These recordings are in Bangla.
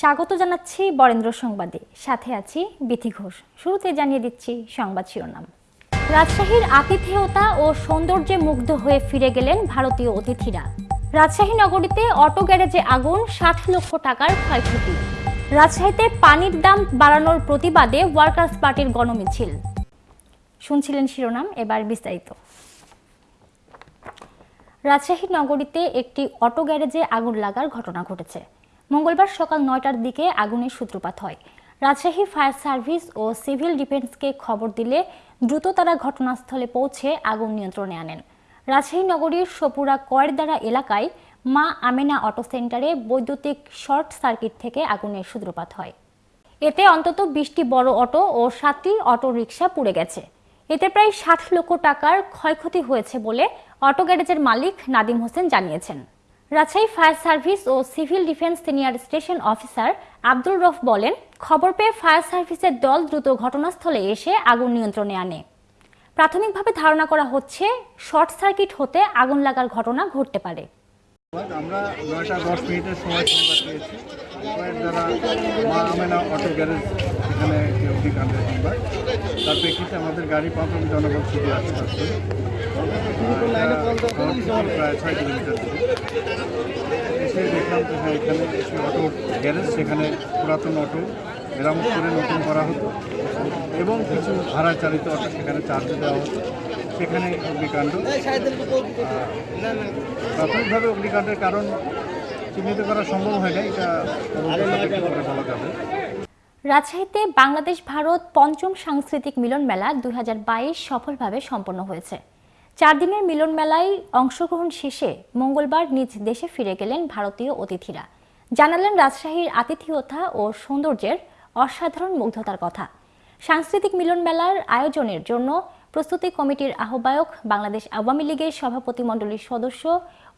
স্বাগত জানাচ্ছি বরেন্দ্র সংবাদে। সাথে আছি বিথি ঘোষ। শুরুতে জানিয়ে দিচ্ছি সংবাদ শিরোনাম। রাজশাহীর আতিথেয়তা ও সৌন্দর্যে মুগ্ধ হয়ে ফিরে গেলেন ভারতীয় অতিথিরা। রাজশাহী নগরীতে অটো গ্যারেজে আগুন, ষাট লক্ষ টাকার ক্ষয়ক্ষতি। রাজশাহীতে পানির দাম বাড়ানোর প্রতিবাদে ওয়ার্কার্স পার্টির গণমিছিল। শুনছিলেন শিরোনাম, এবার বিস্তারিত। রাজশাহী নগরীতে একটি অটো গ্যারেজে আগুন লাগার ঘটনা ঘটেছে। মঙ্গলবার সকাল নয়টার দিকে আগুনের সূত্রপাত হয়। রাজশাহী ফায়ার সার্ভিস ও সিভিল ডিফেন্সকে খবর দিলে দ্রুত তারা ঘটনাস্থলে পৌঁছে আগুন নিয়ন্ত্রণে আনেন। রাজশাহী নগরীর সপুরা কয়েরদারা এলাকায় মা আমেনা অটো সেন্টারে বৈদ্যুতিক শর্ট সার্কিট থেকে আগুনের সূত্রপাত হয়। এতে অন্তত বিশটি বড় অটো ও সাতটি অটো রিকশা পুড়ে গেছে। এতে প্রায় ষাট লক্ষ টাকার ক্ষয়ক্ষতি হয়েছে বলে অটো গ্যারেজের মালিক নাদিম হোসেন জানিয়েছেন। রাজশাহী ফায়ার সার্ভিস ও civil defence senior station officer Abdul Rauf বলেন, খবর পেয়ে ফায়ার সার্ভিসের দল দ্রুত ঘটনাস্থলে এসে আগুন নিয়ন্ত্রণে আনে। প্রাথমিকভাবে ধারণা করা হচ্ছে, শর্ট সার্কিট হতে আগুন লাগার ঘটনা ঘটতে পারে। আমরা নয়টা দশ মিনিটের সময় অটো গ্যারেজ এখানে তার প্রেক্ষিতে আমাদের গাড়ি ছুটে সেখানে পুরাতন অটো মেরামত করে নতুন করা হতো এবং কিছু ভাড়া চালিত অটো সেখানে চার্জ দেওয়া হতো সেখানে অগ্নিকাণ্ড প্রাথমিকভাবে অগ্নিকাণ্ডের কারণ চিহ্নিত করা সম্ভব হয় না এটা বলা যাবে রাজশাহীতে বাংলাদেশ ভারত পঞ্চম সাংস্কৃতিক মিলন মেলা দু হাজার বাইশ সফলভাবে সম্পন্ন হয়েছে। চার দিনের মিলন মেলায় অংশগ্রহণ শেষে মঙ্গলবার নিজ দেশে ফিরে গেলেন ভারতীয় অতিথিরা। জানালেন রাজশাহীর আতিথিয়তা ও সৌন্দর্যের অসাধারণ মুগ্ধতার কথা। সাংস্কৃতিক মিলন মেলার আয়োজনের জন্য প্রস্তুতি কমিটির আহ্বায়ক বাংলাদেশ আওয়ামী লীগের সভাপতি মণ্ডলীর সদস্য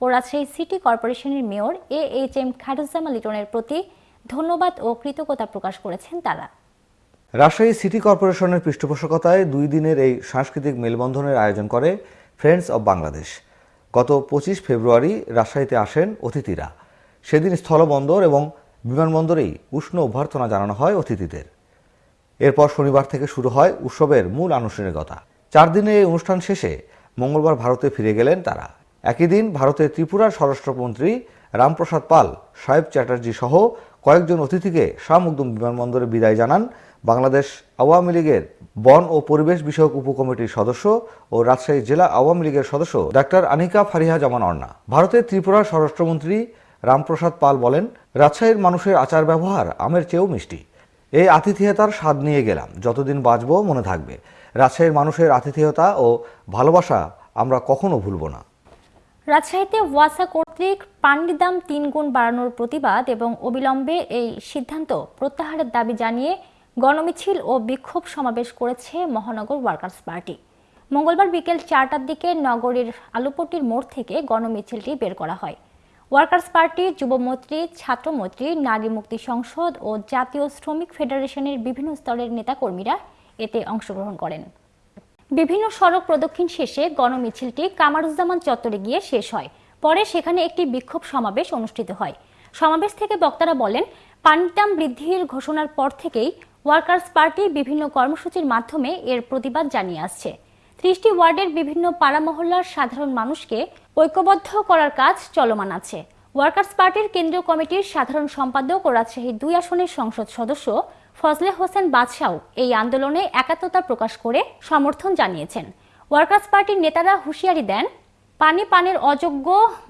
ও রাজশাহী সিটি কর্পোরেশনের mayor A H M Khairuzzaman লিটনের প্রতি ধন্যবাদ ও কৃতজ্ঞতা প্রকাশ করেছেন তারা। রাজশাহী সিটি কর্পোরেশনের পৃষ্ঠপোষকতায় দুই দিনের এই সাংস্কৃতিক মেলবন্ধনের আয়োজন করে ফ্রেন্ডস অব বাংলাদেশ। গত পঁচিশ ফেব্রুয়ারি রাজশাহীতে আসেন অতিথিরা। সেদিন স্থলবন্দর এবং বিমানবন্দরেই উষ্ণ অভ্যর্থনা জানানো হয় অতিথিদের। এরপর শনিবার থেকে শুরু হয় উৎসবের মূল আনুষ্ঠানিকতা। চার দিনের এই অনুষ্ঠান শেষে মঙ্গলবার ভারতে ফিরে গেলেন তারা। একই দিন ভারতের ত্রিপুরার স্বরাষ্ট্রমন্ত্রী রামপ্রসাদ পাল, সাহেব চ্যাটার্জি সহ কয়েকজন অতিথিকে শাহ বিমানবন্দরে বিদায় জানান বাংলাদেশ আওয়ামী লীগের বন ও পরিবেশ বিষয়ক উপকমিটির সদস্য ও রাজশাহী জেলা আওয়ামী লীগের সদস্য ডাক্তার আনিকা ফারিহা জামান অর্ণা ভারতের ত্রিপুরার স্বরাষ্ট্রমন্ত্রী রামপ্রসাদ পাল বলেন, রাজশাহীর মানুষের আচার ব্যবহার আমের চেয়েও মিষ্টি। এই আতিথেয়তার স্বাদ নিয়ে গেলাম, যতদিন বাঁচব মনে থাকবে। রাজশাহীর মানুষের আতিথেয়তা ও ভালোবাসা আমরা কখনো ভুলব না। রাজশাহীতে ওয়াসা কর্তৃক পানির দাম তিন গুণ বাড়ানোর প্রতিবাদ এবং অবিলম্বে এই সিদ্ধান্ত প্রত্যাহারের দাবি জানিয়ে গণমিছিল ও বিক্ষোভ সমাবেশ করেছে মহানগর ওয়ার্কার্স পার্টি। মঙ্গলবার বিকেল চারটার দিকে নগরীর আলুপট্টির মোড় থেকে গণমিছিলটি বের করা হয়। ওয়ার্কার্স পার্টি যুবমৈত্রী ছাত্রমৈত্রী নারী মুক্তি সংসদ ও জাতীয় শ্রমিক ফেডারেশনের বিভিন্ন স্তরের নেতাকর্মীরা এতে অংশগ্রহণ করেন। বিভিন্ন সড়ক প্রদক্ষিণ শেষে গণমিছিলটি কামারুজ্জামান চত্বরে গিয়ে শেষ হয়। পরে সেখানে একটি বিক্ষোভ সমাবেশ অনুষ্ঠিত হয়। সমাবেশ থেকে বক্তারা বলেন পানির দাম বৃদ্ধির ঘোষণার পর থেকেই ওয়ার্কার্স পার্টি বিভিন্ন কর্মসূচির মাধ্যমে এর প্রতিবাদ জানিয়ে আসছে। ত্রিশটি ওয়ার্ডের বিভিন্ন পাড়া মহল্লার সাধারণ মানুষকে ঐক্যবদ্ধ করার কাজ চলমান আছে। ওয়ার্কার্স পার্টির কেন্দ্রীয় কমিটির সাধারণ সম্পাদক ও রাজশাহী দুই আসনের সংসদ সদস্য ফজলে হোসেন বাদশাও এই আন্দোলনে একাত্মতা প্রকাশ করে সমর্থন জানিয়েছেন। ওয়ার্কার্স পার্টির নেতারা হুঁশিয়ারি দেন, পানি পানের অযোগ্য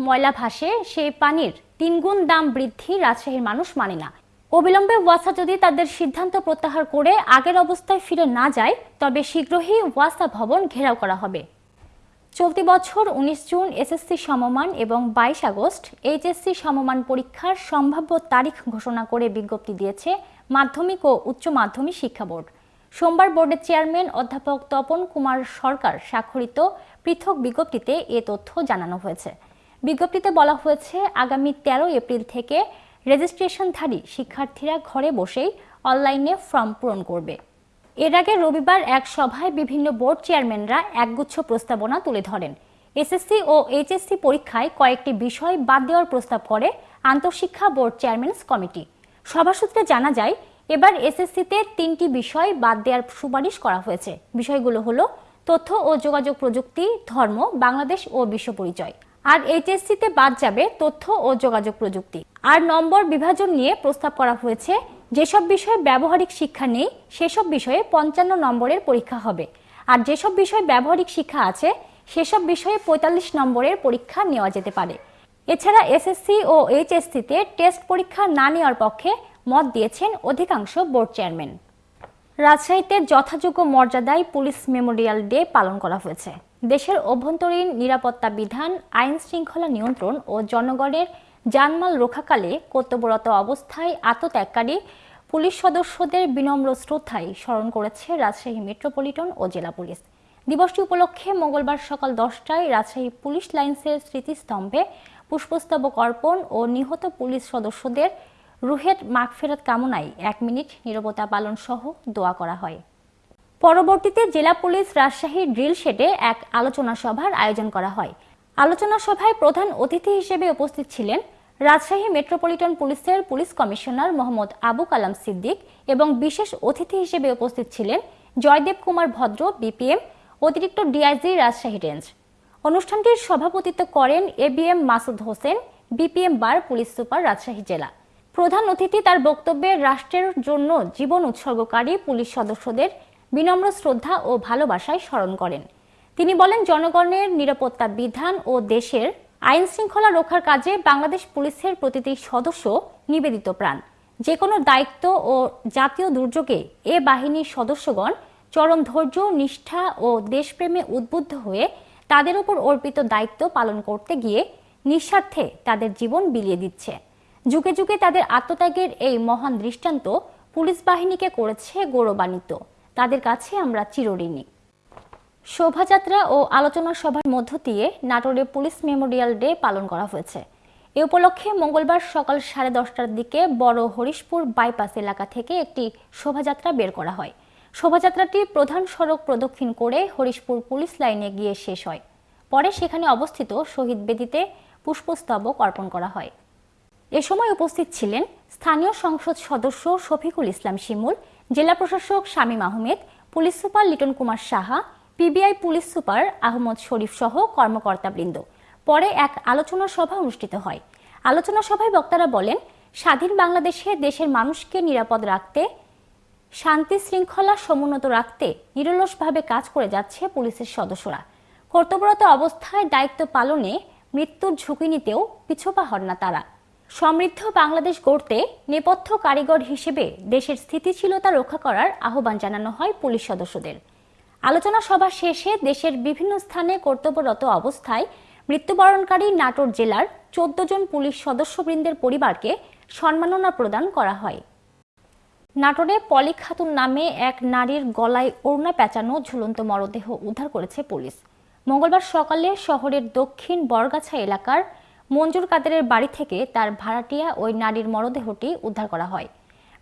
ময়লা ভাসে, সেই পানির তিনগুণ দাম বৃদ্ধি রাজশাহীর মানুষ মানে না। অবিলম্বে ওয়াসা যদি তাদের সিদ্ধান্ত প্রত্যাহার করে আগের অবস্থায় ফিরে না যায়, তবে শীঘ্রই ওয়াসা ভবন ঘেরাও করা হবে। চলতি বছর উনিশ জুন এসএসসি সমমান এবং বাইশ আগস্ট এইচএসসি সমমান পরীক্ষার সম্ভাব্য তারিখ ঘোষণা করে বিজ্ঞপ্তি দিয়েছে মাধ্যমিক ও উচ্চ মাধ্যমিক শিক্ষা বোর্ড। সোমবার বোর্ডের চেয়ারম্যান অধ্যাপক তপন কুমার সরকার স্বাক্ষরিত পৃথক বিজ্ঞপ্তিতে এ তথ্য জানানো হয়েছে। বিজ্ঞপ্তিতে বলা হয়েছে, আগামী তেরো এপ্রিল থেকে রেজিস্ট্রেশনধারী শিক্ষার্থীরা ঘরে বসেই অনলাইনে ফর্ম পূরণ করবে। এর আগে রবিবার এক সভায় বিভিন্ন বোর্ড চেয়ারম্যানরা একগুচ্ছ প্রস্তাবনা তুলে ধরেন। এসএসসি ও এইচএসসি পরীক্ষায় কয়েকটি বিষয় বাদ দেওয়ার প্রস্তাব করে আন্তঃশিক্ষা বোর্ড চেয়ারম্যানস কমিটি। সভা সূত্রে জানা যায়, এবার এসএসসিতে তিনটি বিষয় বাদ দেওয়ার সুপারিশ করা হয়েছে। বিষয়গুলো হলো তথ্য ও যোগাযোগ প্রযুক্তি, ধর্ম, বাংলাদেশ ও বিশ্ব পরিচয়। আর এইচএসসিতে বাদ যাবে তথ্য ও যোগাযোগ প্রযুক্তি। আর নম্বর বিভাজন নিয়ে প্রস্তাব করা হয়েছে, যেসব বিষয়ে ব্যবহারিক শিক্ষা নেই, সেসব বিষয়ে পঞ্চান্ন নম্বরের পরীক্ষা হবে। আর যেসব বিষয়ে ব্যবহারিক শিক্ষা আছে, সেসব বিষয়ে পঁয়তাল্লিশ নম্বরের পরীক্ষা নেওয়া যেতে পারে। এছাড়া এসএসসি ও এইচএসসিতে টেস্ট পরীক্ষা না নেওয়ার পক্ষে মত দিয়েছেন অধিকাংশ বোর্ড চেয়ারম্যান। রাজশাহীতে যথাযোগ্য মর্যাদায় পুলিশ মেমোরিয়াল ডে পালন করা হয়েছে। দেশের অভ্যন্তরীণ নিরাপত্তা বিধান, আইন শৃঙ্খলা নিয়ন্ত্রণ ও জনগণের জানমাল রক্ষাকালে কর্তব্যরত অবস্থায় আত্মত্যাগকারী পুলিশ সদস্যদের বিনম্র শ্রদ্ধায় স্মরণ করেছে রাজশাহী মেট্রোপলিটন ও জেলা পুলিশ। দিবসটি উপলক্ষে মঙ্গলবার সকাল দশটায় রাজশাহী পুলিশ লাইন্সের স্মৃতিস্তম্ভে পুষ্পস্তবক অর্পণ ও নিহত পুলিশ সদস্যদের রুহের মাগফেরত কামনায় এক মিনিট নীরবতা পালন সহ দোয়া করা হয়। পরবর্তীতে জেলা পুলিশ রাজশাহী ড্রিল শেডে এক আলোচনা সভার আয়োজন করা হয়। আলোচনা সভায় প্রধান অতিথি হিসেবে উপস্থিত ছিলেন রাজশাহী মেট্রোপলিটন পুলিশের পুলিশ কমিশনার মোহাম্মদ আবু কালাম সিদ্দিক এবং বিশেষ অতিথি হিসেবে উপস্থিত ছিলেন জয়দেব কুমার ভদ্র, বিপিএম, অতিরিক্ত ডিআইজি রাজশাহী রেঞ্জ। অনুষ্ঠানটির সভাপতিত্ব করেন ABM Masud Hossain, BPM bar police super Rajshahi জেলা। প্রধান অতিথি তার বক্তব্যে রাষ্ট্রের জন্য জীবন উৎসর্গকারী পুলিশ সদস্যদের বিনম্র শ্রদ্ধা ও ভালোবাসায় স্মরণ করেন। তিনি বলেন, জনগণের নিরাপত্তা বিধান ও দেশের আইন শৃঙ্খলা রক্ষার কাজে বাংলাদেশ পুলিশের প্রতিটি সদস্য নিবেদিত প্রাণ। যে কোনো দায়িত্ব ও জাতীয় দুর্যোগে এ বাহিনীর সদস্যগণ চরম ধৈর্য, নিষ্ঠা ও দেশপ্রেমে উদ্বুদ্ধ হয়ে তাদের উপর অর্পিত দায়িত্ব পালন করতে গিয়ে নিঃস্বার্থে তাদের জীবন বিলিয়ে দিচ্ছে। যুগে যুগে তাদের আত্মত্যাগের এই মহান দৃষ্টান্ত পুলিশ বাহিনীকে করেছে গৌরবান্বিত। তাদের কাছে আমরা চিরঋণী। শোভাযাত্রা ও আলোচনা সভার মধ্য দিয়ে নাটোরে পুলিশ মেমোরিয়াল ডে পালন করা হয়েছে। এ উপলক্ষে মঙ্গলবার সকাল সাড়ে দশটার দিকে বড় হরিশপুর বাইপাস এলাকা থেকে একটি শোভাযাত্রা বের করা হয়। শোভাযাত্রাটি প্রধান সড়ক প্রদক্ষিণ করে হরিশপুর পুলিশ লাইনে গিয়ে শেষ হয়। পরে সেখানে অবস্থিত শহীদ বেদিতে পুষ্পস্তবক অর্পণ করা হয়। এ সময় উপস্থিত ছিলেন স্থানীয় সংসদ সদস্য শফিকুল ইসলাম শিমুল জেলা প্রশাসক Shamim Ahmed, police super Liton Kumar Saha, PBI police super Ahmad Sharif সহ কর্মকর্তাবৃন্দ। পরে এক আলোচনা সভা অনুষ্ঠিত হয়। আলোচনা সভায় বক্তারা বলেন, স্বাধীন বাংলাদেশে দেশের মানুষকে নিরাপদ রাখতে, শান্তি শৃঙ্খলা সমুন্নত রাখতে নিরলসভাবে কাজ করে যাচ্ছে পুলিশের সদস্যরা। কর্তব্যরত অবস্থায় দায়িত্ব পালনে মৃত্যুর ঝুঁকি নিতেও পিছপা হন না তারা। সমৃদ্ধ বাংলাদেশ গড়তে নেপথ্য কারিগর হিসেবে দেশের স্থিতিশীলতা রক্ষা করার আহ্বান জানানো হয় পুলিশ সদস্যদের। আলোচনা সভা শেষে দেশের বিভিন্ন স্থানে কর্তব্যরত অবস্থায় মৃত্যুবরণকারী নাটোর জেলার চোদ্দ জন পুলিশ সদস্যবৃন্দের পরিবারকে সম্মাননা প্রদান করা হয়। নাটোরে পলি খাতুন নামে এক নারীর গলায় ওড়না পেঁচানো ঝুলন্ত মরদেহ উদ্ধার করেছে পুলিশ। মঙ্গলবার সকালে শহরের দক্ষিণ বরগাছা এলাকার মঞ্জুর কাদেরের বাড়ি থেকে তার ভাড়াটিয়া ওই নারীর মরদেহটি উদ্ধার করা হয়।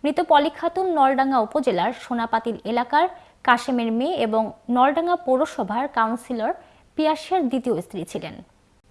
মৃত পলি খাতুন নলডাঙ্গা উপজেলার সোনাপাতিল এলাকার কাশেমের মেয়ে এবং নলডাঙ্গা পৌরসভার কাউন্সিলর পিয়াসের দ্বিতীয় স্ত্রী ছিলেন।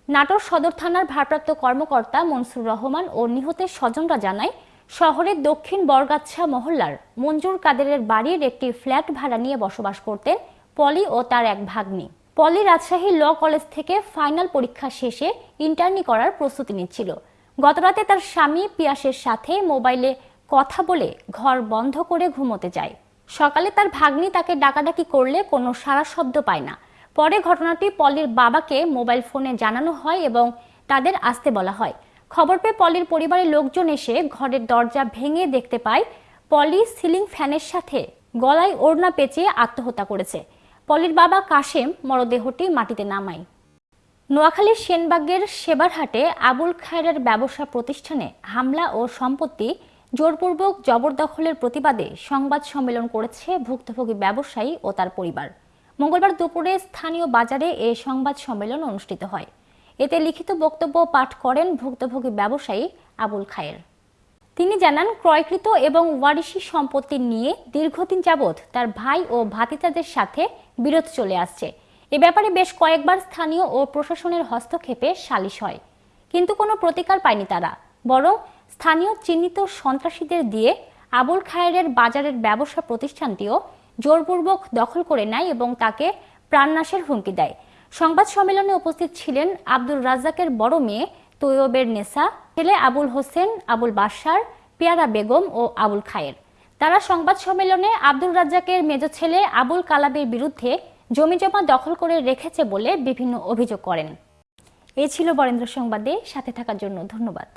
নাটোর সদর থানার ভারপ্রাপ্ত কর্মকর্তা মনসুর রহমান ও নিহতের স্বজনরা জানায়, শহরের দক্ষিণ বরগাছা মহল্লার মঞ্জুর কাদেরের বাড়ির একটি ফ্ল্যাট ভাড়া নিয়ে বসবাস করতেন পলি ও তার এক ভাগ্নি। পলি রাজশাহী ল কলেজ থেকে ফাইনাল পরীক্ষা শেষে ইন্টার্নি করার প্রস্তুতি নিচ্ছিল। গতরাতে তার স্বামী পিয়াসের সাথে মোবাইলে কথা বলে ঘর বন্ধ করে ঘুমোতে যায়। সকালে তার ভাগ্নি তাকে ডাকাডাকি করলে কোনো সারা শব্দ পায় না। পরে ঘটনাটি পলির বাবাকে মোবাইল ফোনে জানানো হয় এবং তাদের আসতে বলা হয়। খবর পেয়ে পলির পরিবারের লোকজন এসে ঘরের দরজা ভেঙে দেখতে পায় পলি সিলিং ফ্যানের সাথে গলায় ওড়না পেঁচিয়ে আত্মহত্যা করেছে। পলির বাবা কাশেম মরদেহটি মাটিতে নামায়। নোয়াখালীর সেনবাগের সেবারহাটে আবুল খায়ের ব্যবসা প্রতিষ্ঠানে হামলা ও সম্পত্তি জোরপূর্বক জবরদখলের প্রতিবাদে সংবাদ সম্মেলন করেছে ভুক্তভোগী ব্যবসায়ী ও তার পরিবার। মঙ্গলবার দুপুরে স্থানীয় বাজারে এ সংবাদ সম্মেলন অনুষ্ঠিত হয়। এতে লিখিত বক্তব্য পাঠ করেন ভুক্তভোগী ব্যবসায়ী আবুল খায়ের। তিনি জানান, ক্রয়কৃত এবং ওয়ারিশি সম্পত্তি নিয়ে দীর্ঘদিন যাবৎ তার ভাই ও ভাতিজাদের সাথে বিরোধ চলে আসছে। এ ব্যাপারে বেশ কয়েকবার স্থানীয় ও প্রশাসনের হস্তক্ষেপে সালিশ হয়। কিন্তু কোনো প্রতিকার পায়নি তারা। বরং স্থানীয় চিহ্নিত সন্ত্রাসীদের দিয়ে আবুল খায়ের বাজারের ব্যবসা প্রতিষ্ঠানটিও জোরপূর্বক দখল করে নেয় এবং তাকে প্রাণনাশের হুমকি দেয়। সংবাদ সম্মেলনে উপস্থিত ছিলেন আব্দুর রাজ্জাকের বড় মেয়ে তৈয়বের নেসা ছেলে আবুল হোসেন, আবুল বাশার, পিয়ারা বেগম ও আবুল খায়ের। তারা সংবাদ সম্মেলনে আব্দুল রাজ্জাকের মেজ ছেলে আবুল কালাবের বিরুদ্ধে জমিজমা দখল করে রেখেছে বলে বিভিন্ন অভিযোগ করেন। এ ছিল বরেন্দ্র সংবাদে, সাথে থাকার জন্য ধন্যবাদ।